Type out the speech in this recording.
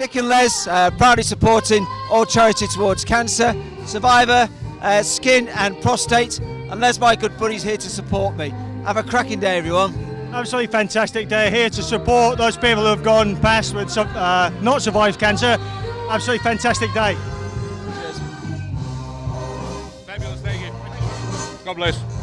Nick and Les, uh, proudly supporting all charity towards cancer, survivor, uh, skin and prostate. And Les, my good buddy's here to support me. Have a cracking day, everyone. Absolutely fantastic day here to support those people who have gone past with uh, not survived cancer. Absolutely fantastic day. Fabulous, thank you. God bless.